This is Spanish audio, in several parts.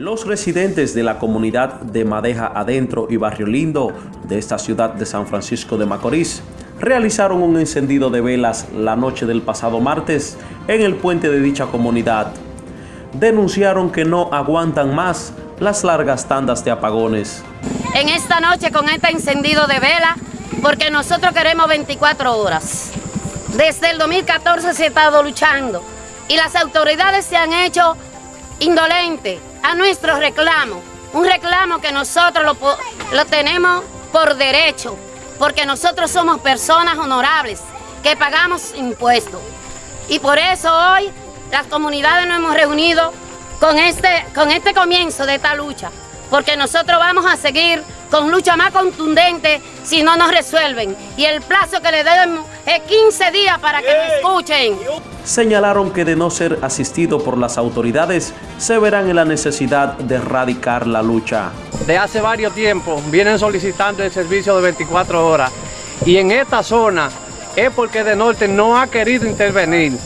Los residentes de la comunidad de Madeja Adentro y Barrio Lindo de esta ciudad de San Francisco de Macorís realizaron un encendido de velas la noche del pasado martes en el puente de dicha comunidad. Denunciaron que no aguantan más las largas tandas de apagones. En esta noche con este encendido de vela, porque nosotros queremos 24 horas. Desde el 2014 se ha estado luchando y las autoridades se han hecho indolentes a nuestro reclamo, un reclamo que nosotros lo, lo tenemos por derecho, porque nosotros somos personas honorables que pagamos impuestos. Y por eso hoy las comunidades nos hemos reunido con este, con este comienzo de esta lucha, porque nosotros vamos a seguir con lucha más contundente si no nos resuelven. Y el plazo que le debemos es 15 días para que nos escuchen. Señalaron que de no ser asistido por las autoridades, se verán en la necesidad de erradicar la lucha. De hace varios tiempos vienen solicitando el servicio de 24 horas y en esta zona es porque de norte no ha querido intervenir.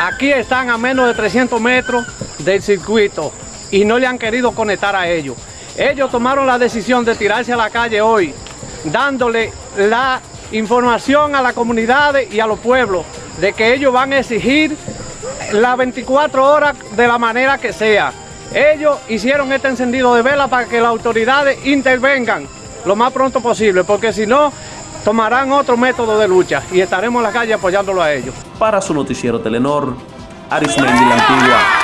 Aquí están a menos de 300 metros del circuito y no le han querido conectar a ellos. Ellos tomaron la decisión de tirarse a la calle hoy, dándole la información a la comunidad y a los pueblos de que ellos van a exigir las 24 horas de la manera que sea. Ellos hicieron este encendido de vela para que las autoridades intervengan lo más pronto posible, porque si no, tomarán otro método de lucha y estaremos en la calle apoyándolo a ellos. Para su noticiero Telenor, Arismendi La Antigua.